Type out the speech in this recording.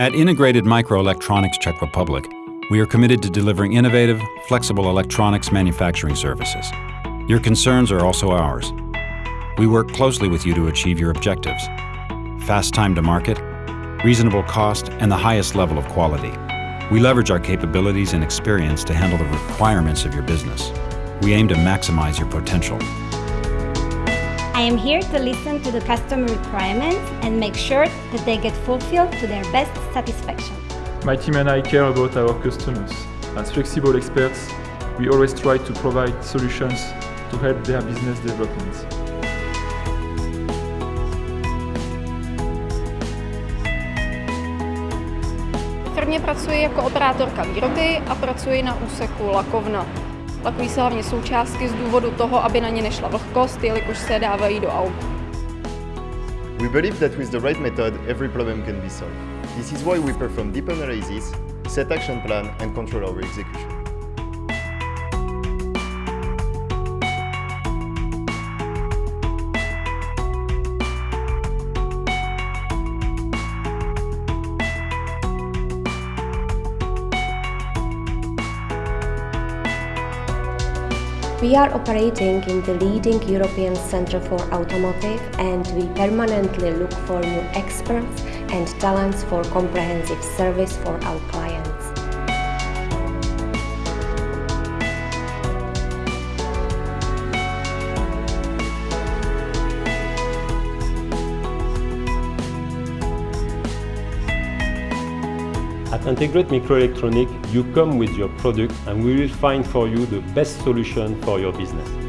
At Integrated Microelectronics Czech Republic, we are committed to delivering innovative, flexible electronics manufacturing services. Your concerns are also ours. We work closely with you to achieve your objectives. Fast time to market, reasonable cost, and the highest level of quality. We leverage our capabilities and experience to handle the requirements of your business. We aim to maximize your potential. I am here to listen to the customer requirements and make sure that they get fulfilled to their best satisfaction. My team and I care about our customers. As flexible experts, we always try to provide solutions to help their business development. V firmě pracuji jako operátorka výroby a pracuji na úseku lakovna. Lakují se hlavně součástky z důvodu toho, aby na ně nešla vlhkost, jelikož se dávají do aut. We believe that with the right method, every problem can be solved. This is why we perform deep analysis, set action plan and control our execution. We are operating in the leading European Centre for Automotive and we permanently look for new experts and talents for comprehensive service for our clients. At Integrate Microelectronic, you come with your product and we will find for you the best solution for your business.